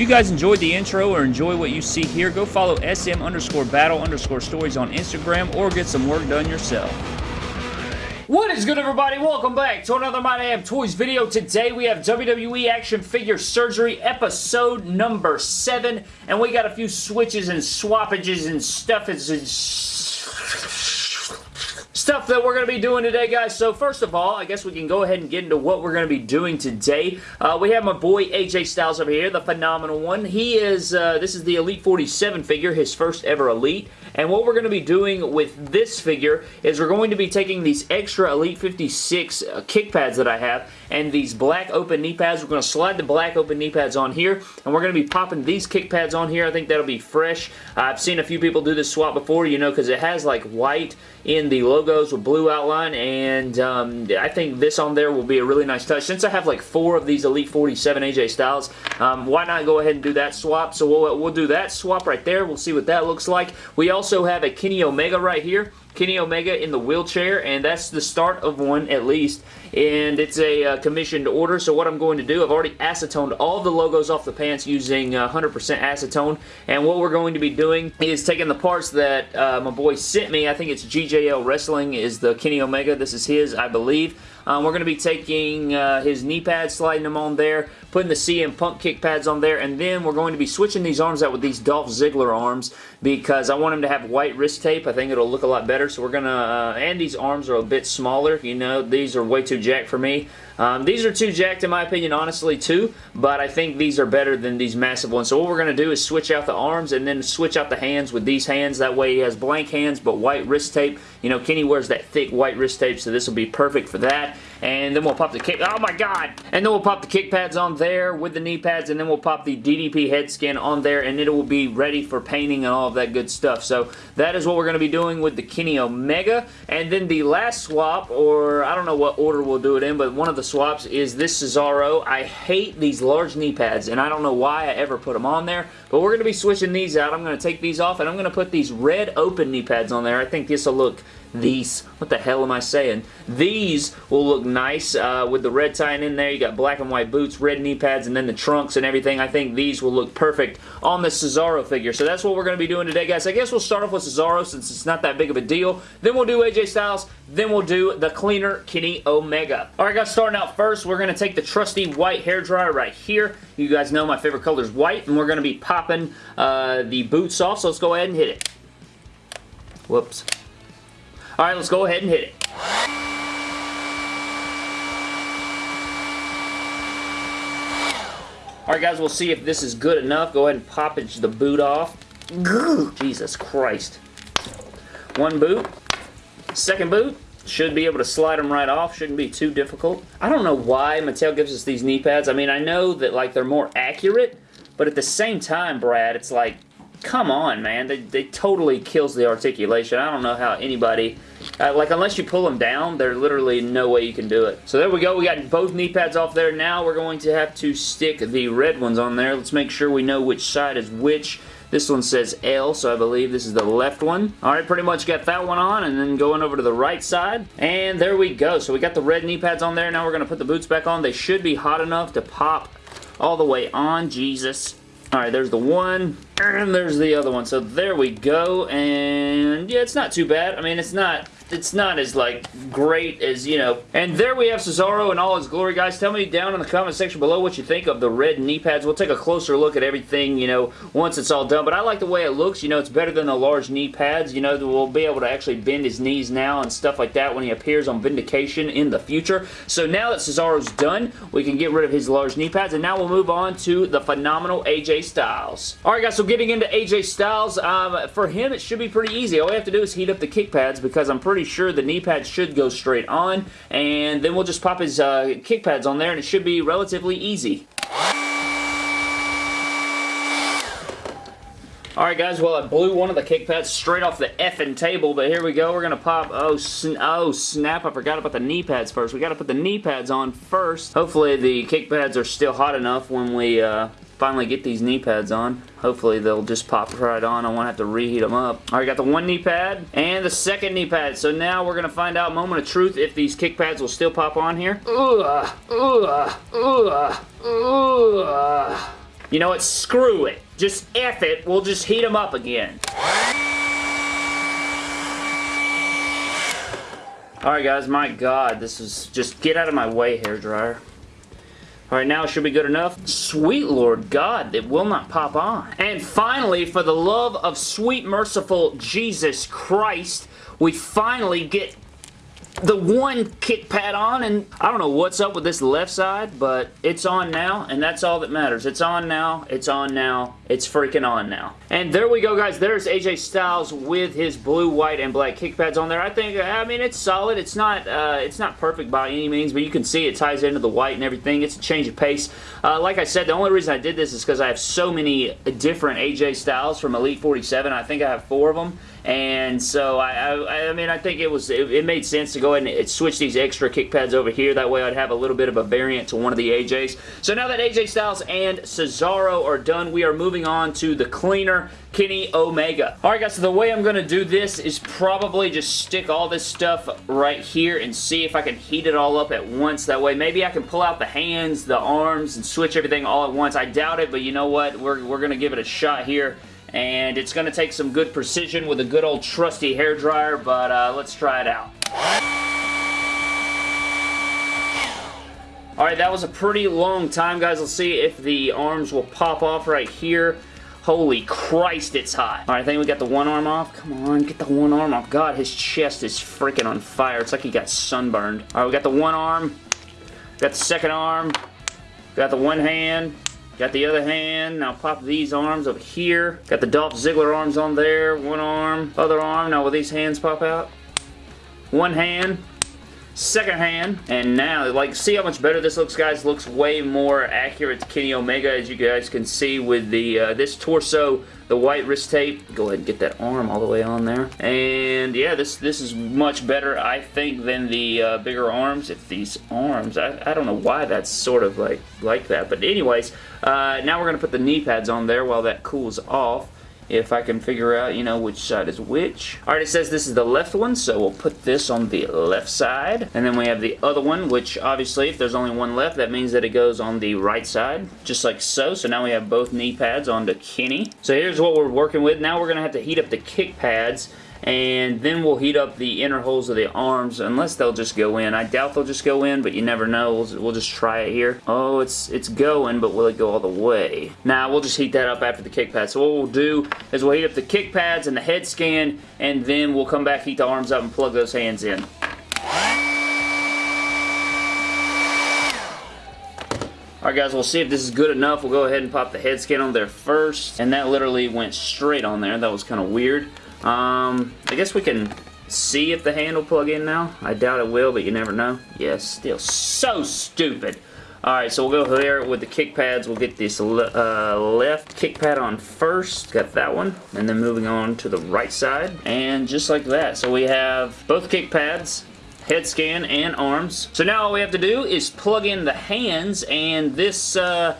If you guys enjoyed the intro or enjoy what you see here, go follow SM underscore battle underscore stories on Instagram or get some work done yourself. What is good everybody? Welcome back to another My Damn Toys video. Today we have WWE Action Figure Surgery episode number 7 and we got a few switches and swappages and stuff and stuff that we're going to be doing today, guys. So first of all, I guess we can go ahead and get into what we're going to be doing today. Uh, we have my boy AJ Styles over here, the phenomenal one. He is, uh, this is the Elite 47 figure, his first ever Elite. And what we're going to be doing with this figure is we're going to be taking these extra Elite 56 uh, kick pads that I have and these black open knee pads. We're going to slide the black open knee pads on here and we're going to be popping these kick pads on here. I think that'll be fresh. I've seen a few people do this swap before, you know, because it has like white in the logos with blue outline and um, I think this on there will be a really nice touch. Since I have like four of these Elite 47 AJ Styles, um, why not go ahead and do that swap? So we'll, we'll do that swap right there. We'll see what that looks like. We also have a Kenny Omega right here. Kenny Omega in the wheelchair, and that's the start of one at least. And it's a uh, commissioned order, so what I'm going to do, I've already acetoned all the logos off the pants using 100% uh, acetone, and what we're going to be doing is taking the parts that uh, my boy sent me, I think it's GJL Wrestling is the Kenny Omega, this is his, I believe. Um, we're going to be taking uh, his knee pads, sliding them on there, putting the CM Punk kick pads on there, and then we're going to be switching these arms out with these Dolph Ziggler arms because I want him to have white wrist tape. I think it'll look a lot better, so we're going to, uh, and these arms are a bit smaller, you know, these are way too jacked for me. Um, these are too jacked in my opinion, honestly, too, but I think these are better than these massive ones. So what we're going to do is switch out the arms and then switch out the hands with these hands. That way he has blank hands but white wrist tape. You know, Kenny wears that thick white wrist tape, so this will be perfect for that. And then we'll pop the kick... Oh my god! And then we'll pop the kick pads on there with the knee pads, and then we'll pop the DDP head skin on there, and it will be ready for painting and all of that good stuff. So that is what we're going to be doing with the Kenny Omega. And then the last swap, or I don't know what order we'll do it in, but one of the swaps is this Cesaro. I hate these large knee pads, and I don't know why I ever put them on there, but we're going to be switching these out. I'm going to take these off, and I'm going to put these red open knee pads on there. I think this will look these, what the hell am I saying? These will look nice uh, with the red tying in there. You got black and white boots, red knee pads, and then the trunks and everything. I think these will look perfect on the Cesaro figure. So that's what we're going to be doing today, guys. I guess we'll start off with Cesaro since it's not that big of a deal. Then we'll do AJ Styles. Then we'll do the cleaner Kenny Omega. Alright guys, starting out first, we're going to take the trusty white hair dryer right here. You guys know my favorite color is white, and we're going to be popping uh, the boots off, so let's go ahead and hit it. Whoops. Alright, let's go ahead and hit it. Alright guys, we'll see if this is good enough. Go ahead and pop the boot off. Jesus Christ. One boot. Second boot. Should be able to slide them right off. Shouldn't be too difficult. I don't know why Mattel gives us these knee pads. I mean, I know that like they're more accurate, but at the same time, Brad, it's like, come on, man. They, they totally kills the articulation. I don't know how anybody uh, like, unless you pull them down, there's literally no way you can do it. So there we go. We got both knee pads off there. Now we're going to have to stick the red ones on there. Let's make sure we know which side is which. This one says L, so I believe this is the left one. Alright, pretty much got that one on, and then going over to the right side. And there we go. So we got the red knee pads on there. Now we're going to put the boots back on. They should be hot enough to pop all the way on. Jesus. Alright, there's the one, and there's the other one. So there we go, and yeah, it's not too bad. I mean, it's not it's not as like great as you know. And there we have Cesaro in all his glory guys. Tell me down in the comment section below what you think of the red knee pads. We'll take a closer look at everything you know once it's all done. But I like the way it looks. You know it's better than the large knee pads. You know we'll be able to actually bend his knees now and stuff like that when he appears on Vindication in the future. So now that Cesaro's done we can get rid of his large knee pads. And now we'll move on to the phenomenal AJ Styles. Alright guys so getting into AJ Styles um, for him it should be pretty easy. All we have to do is heat up the kick pads because I'm pretty pretty sure the knee pads should go straight on, and then we'll just pop his uh, kick pads on there, and it should be relatively easy. Alright guys, well I blew one of the kick pads straight off the effing table, but here we go. We're going to pop, oh, sn oh snap, I forgot about the knee pads first. We got to put the knee pads on first. Hopefully the kick pads are still hot enough when we uh, finally get these knee pads on. Hopefully they'll just pop right on. I won't have to reheat them up. Alright, got the one knee pad and the second knee pad. So now we're going to find out, moment of truth, if these kick pads will still pop on here. Ugh, ugh, ugh, ugh. You know what? Screw it. Just F it. We'll just heat them up again. Alright guys, my god, this is just get out of my way, hair dryer. Alright, now it should be good enough. Sweet Lord God, it will not pop on. And finally, for the love of sweet merciful Jesus Christ, we finally get the one kick pad on and I don't know what's up with this left side but it's on now and that's all that matters. It's on now. It's on now. It's freaking on now. And there we go guys. There's AJ Styles with his blue, white, and black kick pads on there. I think, I mean, it's solid. It's not uh, it's not perfect by any means but you can see it ties into the white and everything. It's a change of pace. Uh, like I said, the only reason I did this is because I have so many different AJ Styles from Elite 47. I think I have four of them and so I, I, I, mean I think it was it, it, made sense to go ahead and switch these extra kick pads over here that way I'd have a little bit of a variant to one of the AJs so now that AJ Styles and Cesaro are done we are moving on to the cleaner Kenny Omega. Alright guys, so the way I'm going to do this is probably just stick all this stuff right here and see if I can heat it all up at once. That way maybe I can pull out the hands, the arms, and switch everything all at once. I doubt it, but you know what? We're, we're going to give it a shot here and it's going to take some good precision with a good old trusty hair dryer, but uh, let's try it out. Alright, that was a pretty long time, guys. Let's see if the arms will pop off right here. Holy Christ, it's hot. Alright, I think we got the one arm off. Come on, get the one arm off. God, his chest is freaking on fire. It's like he got sunburned. Alright, we got the one arm. Got the second arm. Got the one hand. Got the other hand. Now pop these arms over here. Got the Dolph Ziggler arms on there. One arm. Other arm. Now will these hands pop out? One hand second hand and now like see how much better this looks guys? Looks way more accurate to Kenny Omega as you guys can see with the uh, this torso the white wrist tape. Go ahead and get that arm all the way on there. And yeah this this is much better I think than the uh, bigger arms. If these arms I, I don't know why that's sort of like like that. But anyways uh, now we're gonna put the knee pads on there while that cools off if I can figure out, you know, which side is which. Alright, it says this is the left one, so we'll put this on the left side. And then we have the other one, which obviously, if there's only one left, that means that it goes on the right side, just like so. So now we have both knee pads onto Kenny. So here's what we're working with. Now we're to have to heat up the kick pads and then we'll heat up the inner holes of the arms unless they'll just go in. I doubt they'll just go in, but you never know. We'll, we'll, just try it here. Oh, it's it's going, but will it go all the way? Now, nah, we'll just heat that up after the kick pads. So what we'll do is we'll heat up the kick pads and the head scan, and then we'll come back, heat the arms up, and plug those hands in. Alright guys, we'll see if this is good enough. We'll go ahead and pop the head scan on there first. And that literally went straight on there. That was kind of weird. Um, I guess we can see if the hand will plug in now. I doubt it will, but you never know. Yes, still so stupid. Alright, so we'll go there with the kick pads. We'll get this le uh, left kick pad on first. Got that one. And then moving on to the right side. And just like that. So we have both kick pads, head scan, and arms. So now all we have to do is plug in the hands, and this uh,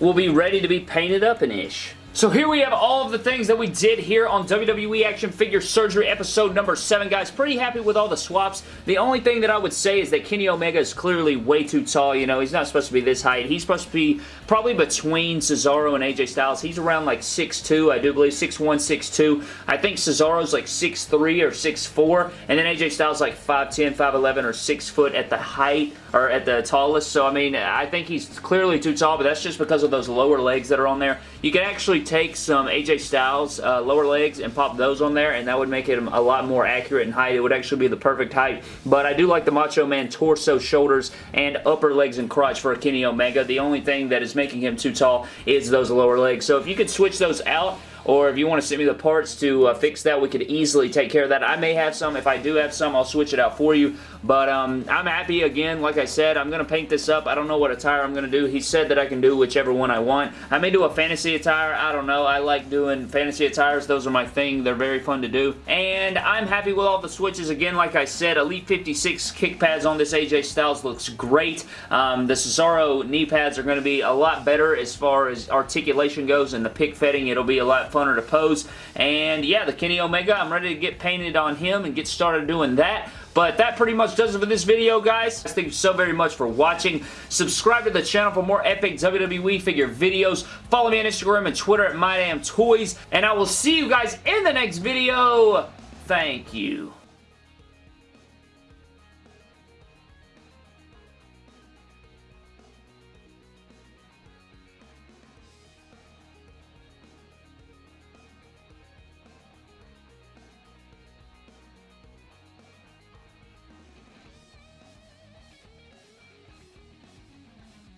will be ready to be painted up an ish. So here we have all of the things that we did here on WWE Action Figure Surgery episode number 7, guys. Pretty happy with all the swaps. The only thing that I would say is that Kenny Omega is clearly way too tall. You know, he's not supposed to be this height. He's supposed to be probably between Cesaro and AJ Styles. He's around like 6'2", I do believe, 6'1", 6'2". I think Cesaro's like 6'3", or 6'4", and then AJ Styles like 5'10", 5'11", or 6 foot at the height, or at the tallest. So, I mean, I think he's clearly too tall, but that's just because of those lower legs that are on there. You can actually take some AJ Styles uh, lower legs and pop those on there and that would make it a lot more accurate in height. It would actually be the perfect height. But I do like the Macho Man torso, shoulders, and upper legs and crotch for Kenny Omega. The only thing that is making him too tall is those lower legs. So if you could switch those out, or if you want to send me the parts to uh, fix that, we could easily take care of that. I may have some. If I do have some, I'll switch it out for you. But um, I'm happy. Again, like I said, I'm going to paint this up. I don't know what attire I'm going to do. He said that I can do whichever one I want. I may do a fantasy attire. I don't know. I like doing fantasy attires. Those are my thing. They're very fun to do. And I'm happy with all the switches. Again, like I said, Elite 56 kick pads on this AJ Styles looks great. Um, the Cesaro knee pads are going to be a lot better as far as articulation goes and the pick fetting. It'll be a lot funner to pose. And yeah, the Kenny Omega, I'm ready to get painted on him and get started doing that. But that pretty much does it for this video, guys. Thank you so very much for watching. Subscribe to the channel for more epic WWE figure videos. Follow me on Instagram and Twitter at MyDamnToys. And I will see you guys in the next video. Thank you.